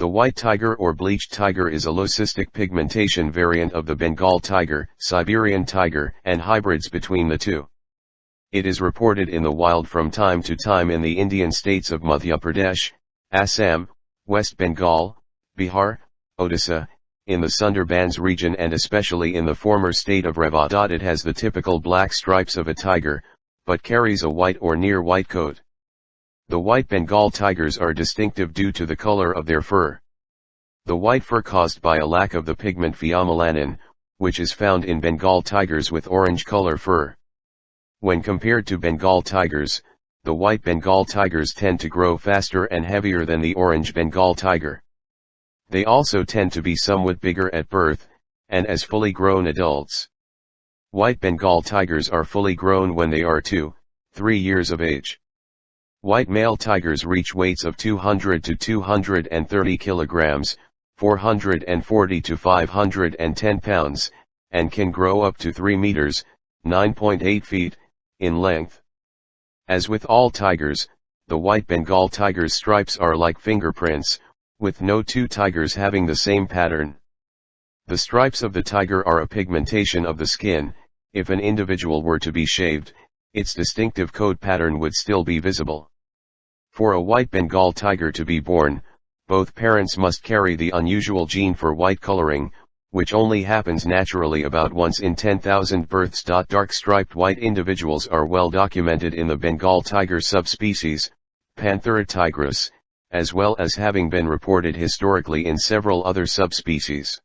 The white tiger or bleached tiger is a leucistic pigmentation variant of the Bengal tiger, Siberian tiger, and hybrids between the two. It is reported in the wild from time to time in the Indian states of Madhya Pradesh, Assam, West Bengal, Bihar, Odisha, in the Sundarbans region and especially in the former state of Revadad it has the typical black stripes of a tiger, but carries a white or near white coat. The white Bengal tigers are distinctive due to the color of their fur. The white fur caused by a lack of the pigment pheomelanin, which is found in Bengal tigers with orange color fur. When compared to Bengal tigers, the white Bengal tigers tend to grow faster and heavier than the orange Bengal tiger. They also tend to be somewhat bigger at birth, and as fully grown adults. White Bengal tigers are fully grown when they are 2, 3 years of age. White male tigers reach weights of 200 to 230 kilograms, 440 to 510 pounds, and can grow up to 3 meters, 9.8 feet, in length. As with all tigers, the white Bengal tiger's stripes are like fingerprints, with no two tigers having the same pattern. The stripes of the tiger are a pigmentation of the skin, if an individual were to be shaved, its distinctive coat pattern would still be visible. For a white Bengal tiger to be born, both parents must carry the unusual gene for white coloring, which only happens naturally about once in 10,000 births. Dark striped white individuals are well documented in the Bengal tiger subspecies, Panthera tigris, as well as having been reported historically in several other subspecies.